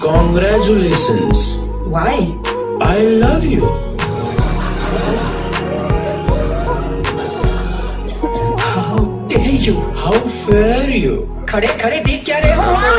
Congratulations. Why? I love you. How dare you? How fair you? खड़े खड़े देख क्या रहे हो वहां